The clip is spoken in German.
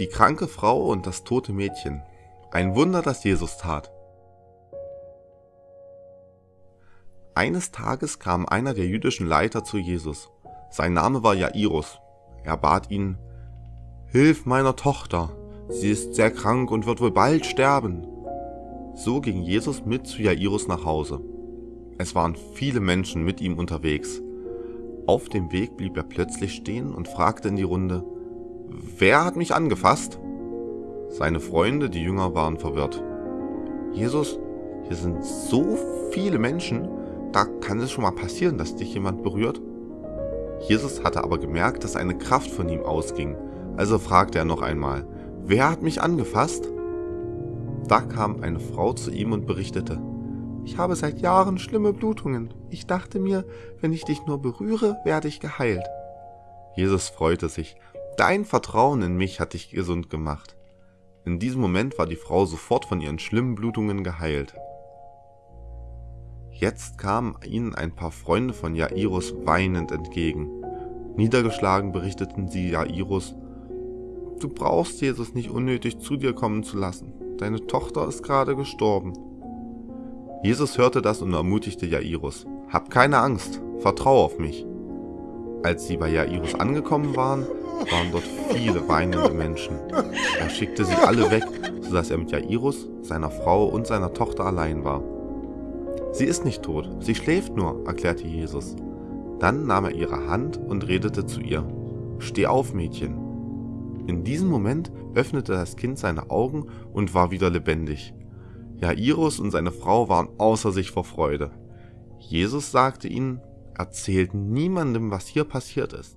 Die kranke Frau und das tote Mädchen. Ein Wunder, das Jesus tat. Eines Tages kam einer der jüdischen Leiter zu Jesus. Sein Name war Jairus. Er bat ihn, Hilf meiner Tochter, sie ist sehr krank und wird wohl bald sterben. So ging Jesus mit zu Jairus nach Hause. Es waren viele Menschen mit ihm unterwegs. Auf dem Weg blieb er plötzlich stehen und fragte in die Runde, Wer hat mich angefasst? Seine Freunde, die Jünger, waren verwirrt. Jesus, hier sind so viele Menschen, da kann es schon mal passieren, dass dich jemand berührt. Jesus hatte aber gemerkt, dass eine Kraft von ihm ausging, also fragte er noch einmal, wer hat mich angefasst? Da kam eine Frau zu ihm und berichtete, ich habe seit Jahren schlimme Blutungen. Ich dachte mir, wenn ich dich nur berühre, werde ich geheilt. Jesus freute sich Dein Vertrauen in mich hat dich gesund gemacht. In diesem Moment war die Frau sofort von ihren schlimmen Blutungen geheilt. Jetzt kamen ihnen ein paar Freunde von Jairus weinend entgegen. Niedergeschlagen berichteten sie Jairus, Du brauchst Jesus nicht unnötig zu dir kommen zu lassen. Deine Tochter ist gerade gestorben. Jesus hörte das und ermutigte Jairus, Hab keine Angst, vertrau auf mich. Als sie bei Jairus angekommen waren, waren dort viele weinende Menschen. Er schickte sie alle weg, sodass er mit Jairus, seiner Frau und seiner Tochter allein war. Sie ist nicht tot, sie schläft nur, erklärte Jesus. Dann nahm er ihre Hand und redete zu ihr. Steh auf, Mädchen. In diesem Moment öffnete das Kind seine Augen und war wieder lebendig. Jairus und seine Frau waren außer sich vor Freude. Jesus sagte ihnen, erzählt niemandem, was hier passiert ist.